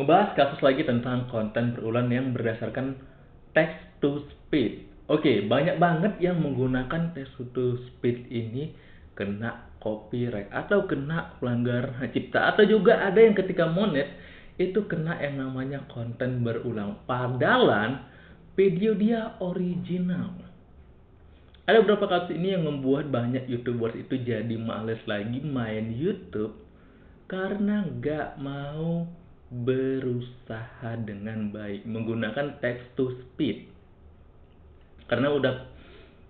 ngebahas kasus lagi tentang konten berulang yang berdasarkan text to speech. Oke, banyak banget yang menggunakan text to speech ini kena copyright atau kena pelanggar hak cipta atau juga ada yang ketika monet itu kena yang namanya konten berulang. Padahal video dia original. Ada beberapa kasus ini yang membuat banyak youtubers itu jadi males lagi main YouTube karena nggak mau berusaha dengan baik menggunakan text to speech karena udah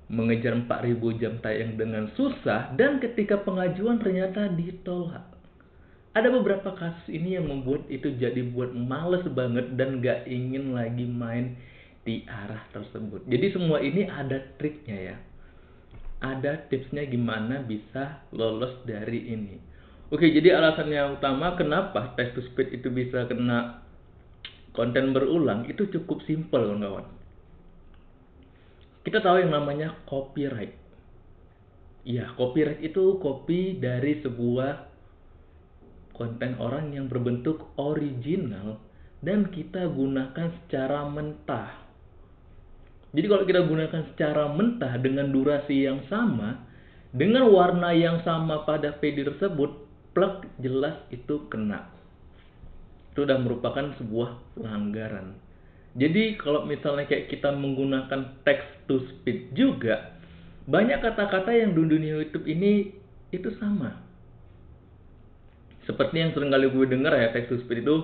mengejar 4000 jam tayang dengan susah dan ketika pengajuan ternyata ditolak. Ada beberapa kasus ini yang membuat itu jadi buat males banget dan gak ingin lagi main di arah tersebut. Jadi semua ini ada triknya ya. Ada tipsnya gimana bisa lolos dari ini Oke, jadi alasan yang utama kenapa text to speech itu bisa kena konten berulang itu cukup simpel kawan-kawan. Kita tahu yang namanya copyright. Iya, copyright itu copy dari sebuah konten orang yang berbentuk original dan kita gunakan secara mentah. Jadi kalau kita gunakan secara mentah dengan durasi yang sama, dengan warna yang sama pada video tersebut, plug jelas itu kena. Itu sudah merupakan sebuah pelanggaran. Jadi kalau misalnya kayak kita menggunakan text to speech juga, banyak kata-kata yang di dunia YouTube ini itu sama. Seperti yang sering kali gue dengar ya text to speech itu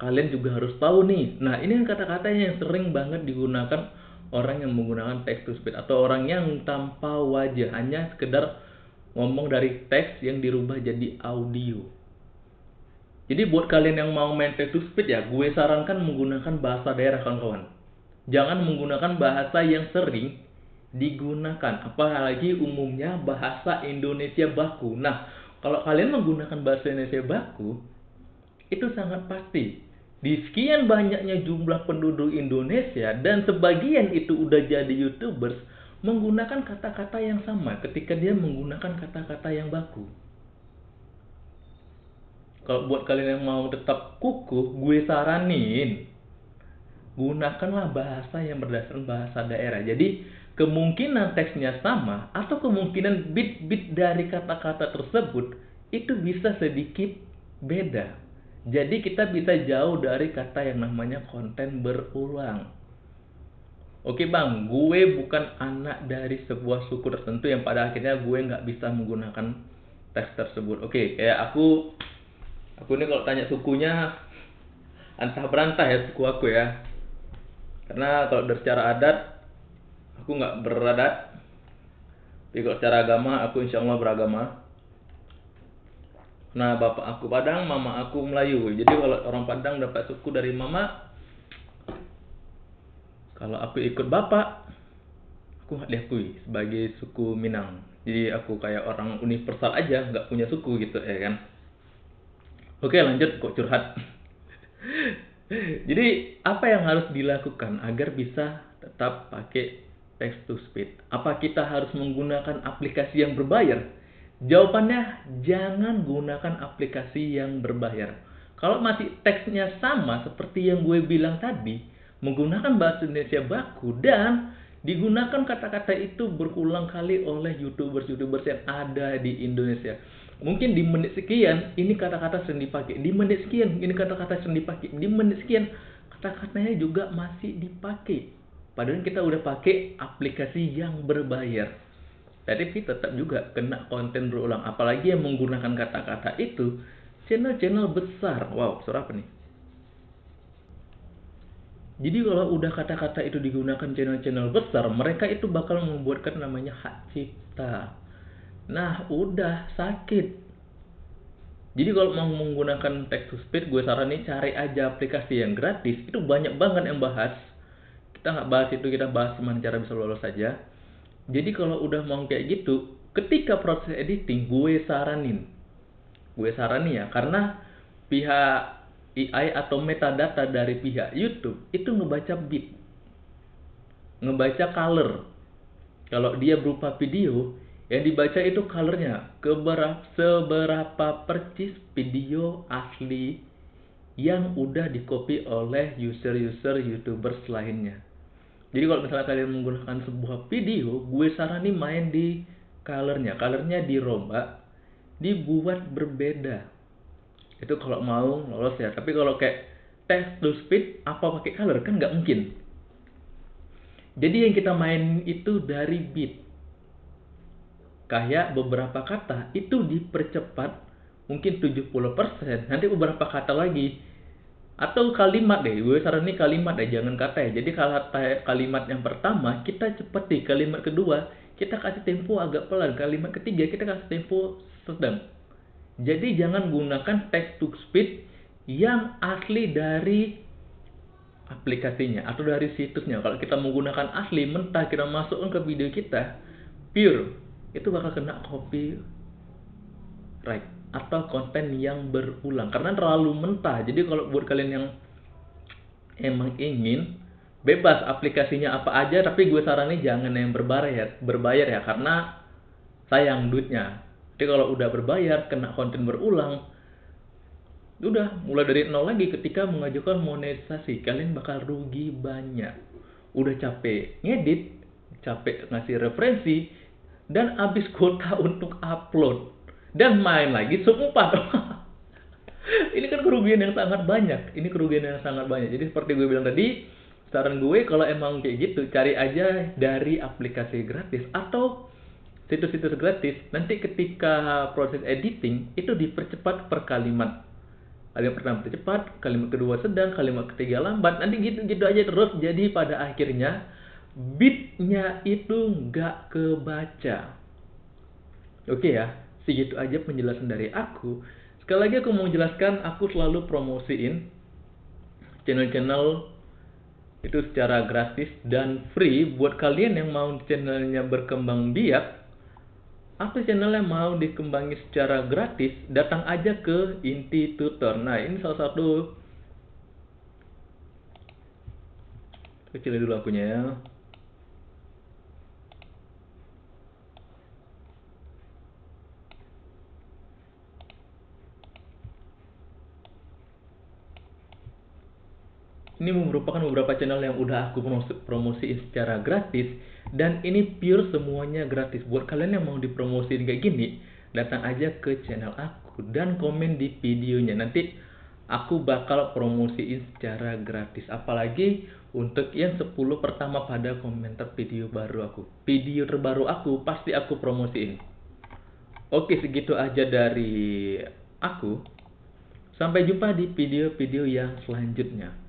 kalian juga harus tahu nih. Nah ini kata-kata yang sering banget digunakan orang yang menggunakan text to speech atau orang yang tanpa wajah hanya sekedar ngomong dari teks yang dirubah jadi audio. Jadi buat kalian yang mau main text to speech ya, gue sarankan menggunakan bahasa daerah kawan-kawan. Jangan menggunakan bahasa yang sering digunakan, apalagi umumnya bahasa Indonesia baku. Nah, kalau kalian menggunakan bahasa Indonesia baku, itu sangat pasti di sekian banyaknya jumlah penduduk Indonesia dan sebagian itu udah jadi YouTubers, menggunakan kata-kata yang sama ketika dia menggunakan kata-kata yang baku. Kalau buat kalian yang mau tetap kukuh, gue saranin gunakanlah bahasa yang berdasarkan bahasa daerah. Jadi kemungkinan teksnya sama atau kemungkinan bit-bit dari kata-kata tersebut itu bisa sedikit beda. Jadi kita bisa jauh dari kata yang namanya konten berulang. Oke bang, gue bukan anak dari sebuah suku tertentu yang pada akhirnya gue nggak bisa menggunakan teks tersebut. Oke, kayak aku, aku ini kalau tanya sukunya antah berantah ya suku aku ya. Karena kalau dari secara adat, aku nggak beradat. Tapi kalau secara agama, aku insya Allah beragama. Nah, bapak aku Padang, mama aku Melayu. Jadi kalau orang Padang dapat suku dari mama, kalau aku ikut bapak, aku nggak diakui sebagai suku Minang. Jadi aku kayak orang universal aja, nggak punya suku gitu ya kan. Oke lanjut kok curhat. Jadi apa yang harus dilakukan agar bisa tetap pakai text to speech? Apa kita harus menggunakan aplikasi yang berbayar? Jawabannya jangan gunakan aplikasi yang berbayar. Kalau masih teksnya sama seperti yang gue bilang tadi, menggunakan bahasa Indonesia baku dan digunakan kata-kata itu berulang kali oleh youtubers-youtubers yang ada di Indonesia. Mungkin di menit sekian ini kata-kata sering dipakai, di menit sekian ini kata-kata sering dipakai, di menit sekian kata-katanya juga masih dipakai. Padahal kita udah pakai aplikasi yang berbayar. Tapi tetap juga kena konten berulang. Apalagi yang menggunakan kata-kata itu channel-channel besar. Wow, suara apa nih? Jadi kalau udah kata-kata itu digunakan channel-channel besar, mereka itu bakal membuatkan namanya hak cipta. Nah, udah sakit. Jadi kalau mau menggunakan text to speech, gue saranin cari aja aplikasi yang gratis. Itu banyak banget yang bahas. Kita nggak bahas itu, kita bahas gimana cara bisa lolos saja. Jadi kalau udah mau kayak gitu, ketika proses editing, gue saranin. Gue saranin ya, karena pihak AI atau metadata dari pihak YouTube itu ngebaca bit, ngebaca color. Kalau dia berupa video, yang dibaca itu colornya, keberapa seberapa percis video asli yang udah di copy oleh user-user youtubers lainnya. Jadi kalau misalnya kalian menggunakan sebuah video gue saranin main di colornya. Colornya dirombak dibuat berbeda itu kalau mau lolos ya. Tapi kalau kayak text to speed apa pakai color? Kan nggak mungkin. Jadi yang kita main itu dari beat. Kayak beberapa kata itu dipercepat mungkin 70% nanti beberapa kata lagi. Atau kalimat deh gue saranin kalimat deh jangan kata ya. Jadi kalimat yang pertama kita cepat di kalimat kedua kita kasih tempo agak pelan. Kalimat ketiga kita kasih tempo sedang jadi jangan gunakan text to speed yang asli dari aplikasinya atau dari situsnya. Kalau kita menggunakan asli mentah kita masukkan ke video kita pure itu bakal kena copy right atau konten yang berulang. Karena terlalu mentah. Jadi kalau buat kalian yang emang ingin bebas aplikasinya apa aja tapi gue saranin jangan yang berbayar ya berbayar ya karena sayang duitnya jadi kalau udah berbayar kena konten berulang udah mulai dari nol lagi ketika mengajukan monetisasi kalian bakal rugi banyak. Udah capek ngedit capek ngasih referensi dan habis kuota untuk upload. Dan main lagi seumpat ini kan kerugian yang sangat banyak. Ini kerugian yang sangat banyak. Jadi seperti gue bilang tadi saran gue kalau emang kayak gitu cari aja dari aplikasi gratis atau situs-situs gratis nanti ketika proses editing itu dipercepat per kalimat. Kalimat pertama percepat kalimat kedua sedang kalimat ketiga lambat nanti gitu-gitu aja terus. Jadi pada akhirnya bitnya itu nggak kebaca. Oke ya segitu aja penjelasan dari aku. Sekali lagi aku mau jelaskan aku selalu promosiin channel-channel itu secara gratis dan free. Buat kalian yang mau channelnya berkembang biak atau channelnya mau dikembangi secara gratis datang aja ke inti tutor nah ini salah satu. Kecil dulu akunya ya ini merupakan beberapa channel yang udah aku promosiin secara gratis dan ini pure semuanya gratis. Buat kalian yang mau dipromosiin kayak gini datang aja ke channel aku dan komen di videonya. Nanti aku bakal promosiin secara gratis. Apalagi untuk yang 10 pertama pada komentar video baru aku. Video terbaru aku pasti aku promosiin. Oke segitu aja dari aku. Sampai jumpa di video-video yang selanjutnya